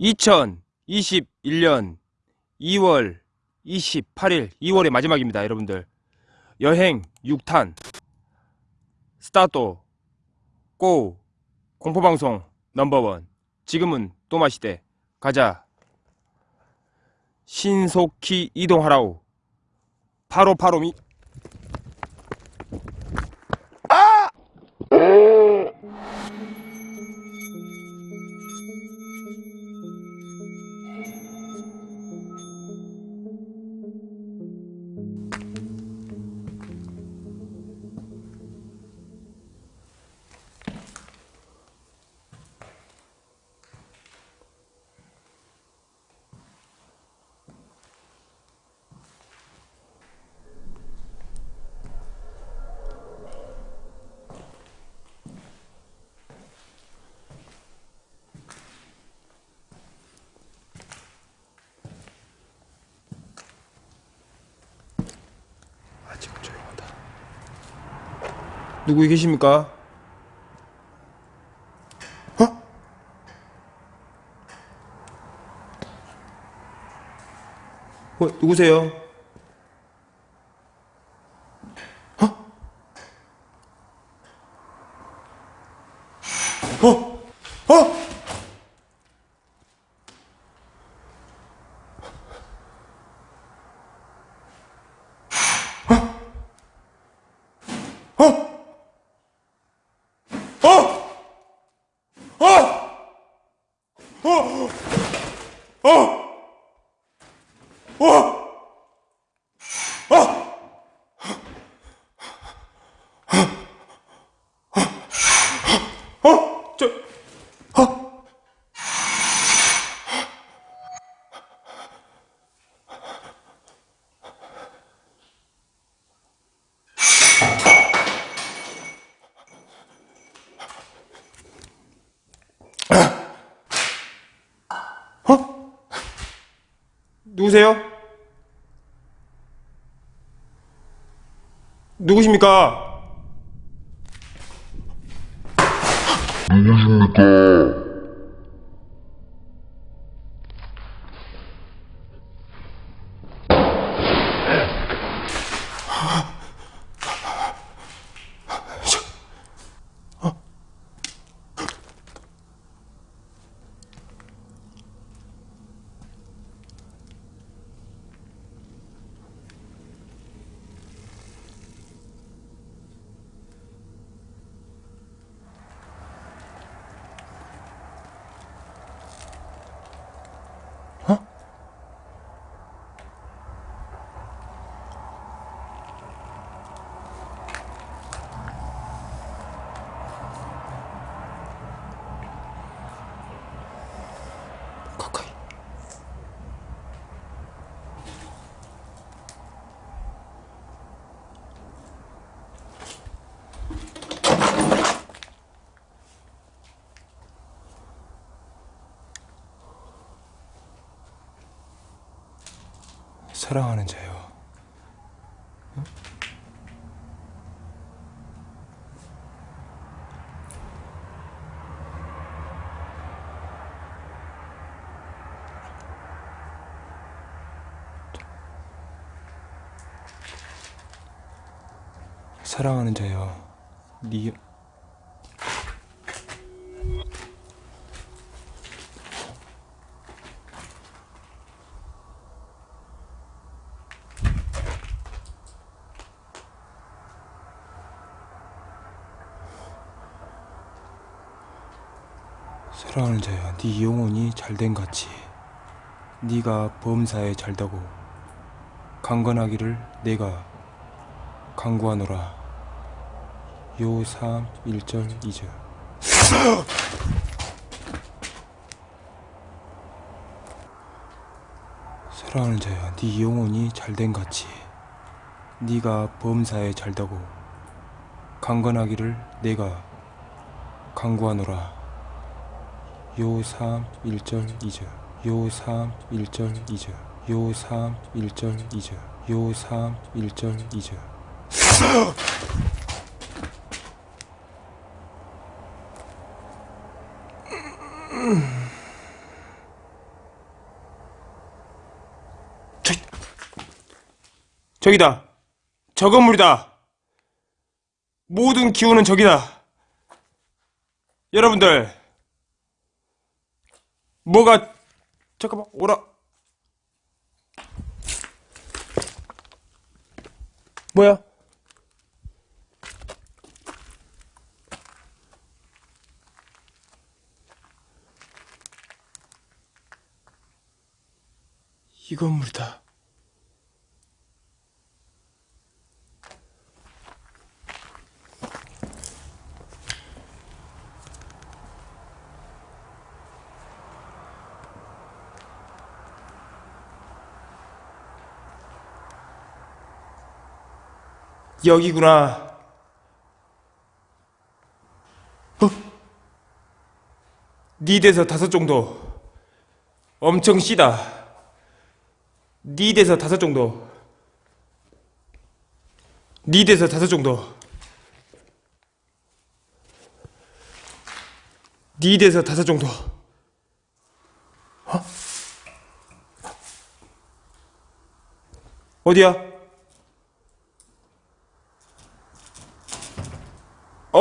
2021년 2월 28일 2월의 마지막입니다 여러분들. 여행 6탄 스타트 고 공포방송 넘버원. 지금은 또마시대. 가자. 신속히 이동하라우 바로 바로 미 누구 계십니까? 어? 어, 누구세요? 어? 어? 어? 어? 저, 어? 어? 누구세요? 누구십니까? 가까 사랑하는 자요. 사랑하는 자요. 니 사랑하는 자야, 네 영혼이 잘된 같이 네가 범사에 잘다고 강건하기를 내가 강구하노라. 요삼 1절 2절 사랑하는 자야, 네 영혼이 잘된 같이 네가 범사에 잘다고 강건하기를 내가 강구하노라. 요3 1절 2절. 요3 1절 2절. 요3 1절 2절. 요3 1절 2절. 저기다. 저 건물이다. 모든 기운은 저기다. 여러분들 뭐가, 잠깐만, 오라. 뭐야? 이 건물이다. 여기구나. 어? 니대에서 다섯 정도. 엄청 씨다. 니대에서 다섯 정도. 니대에서 다섯 정도. 니대에서 다섯 정도. 어? 어디야? 어,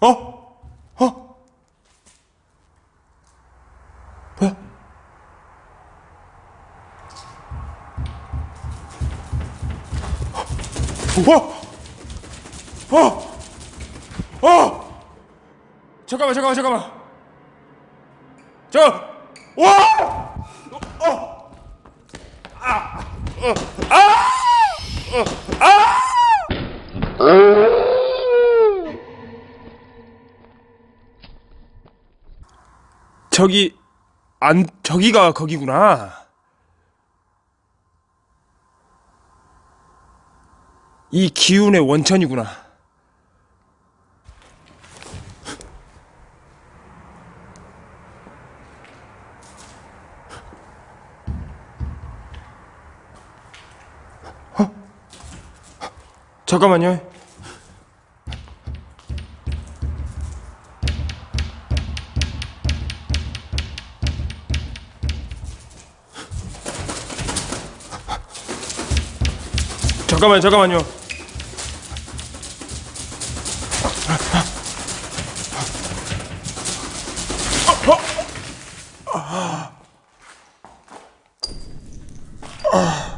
어, 어, 뭐야? 어, 어, 어, 잠깐만, 잠깐만, 잠깐만. 저, 와, 어, 아, 어, 아, 어, 아. 저기 안 저기가 거기구나. 이 기운의 원천이구나. 어? 잠깐만요. 잠깐만요, 잠깐만요 아.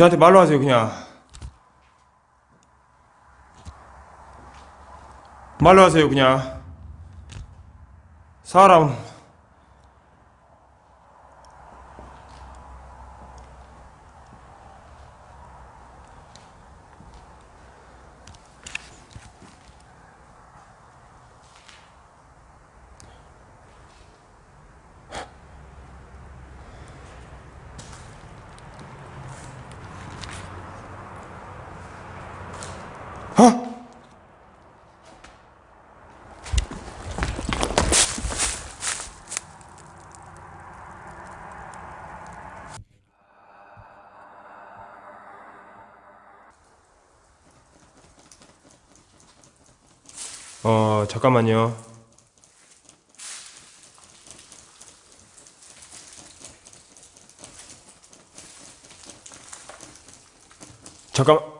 저한테 말로 하세요 그냥. 말로 하세요 그냥. 사람 어 잠깐만요. 잠깐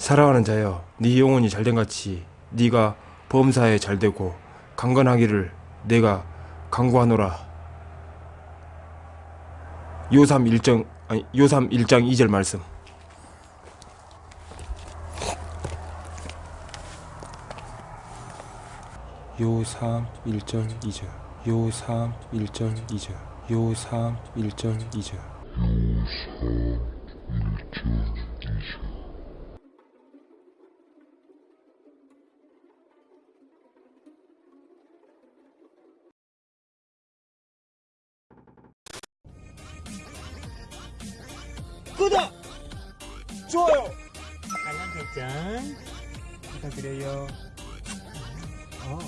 사랑하는 자여 네 영혼이 잘된 같이 네가 범사에 잘되고 강건하기를 내가 강구하노라. 요삼 1정 아니 요삼 1장 2절 말씀. 요삼 1전 2절 요삼 1전 2절 요삼 1전 2절 구독! 좋아요! 알람 설정 부탁드려요. 어.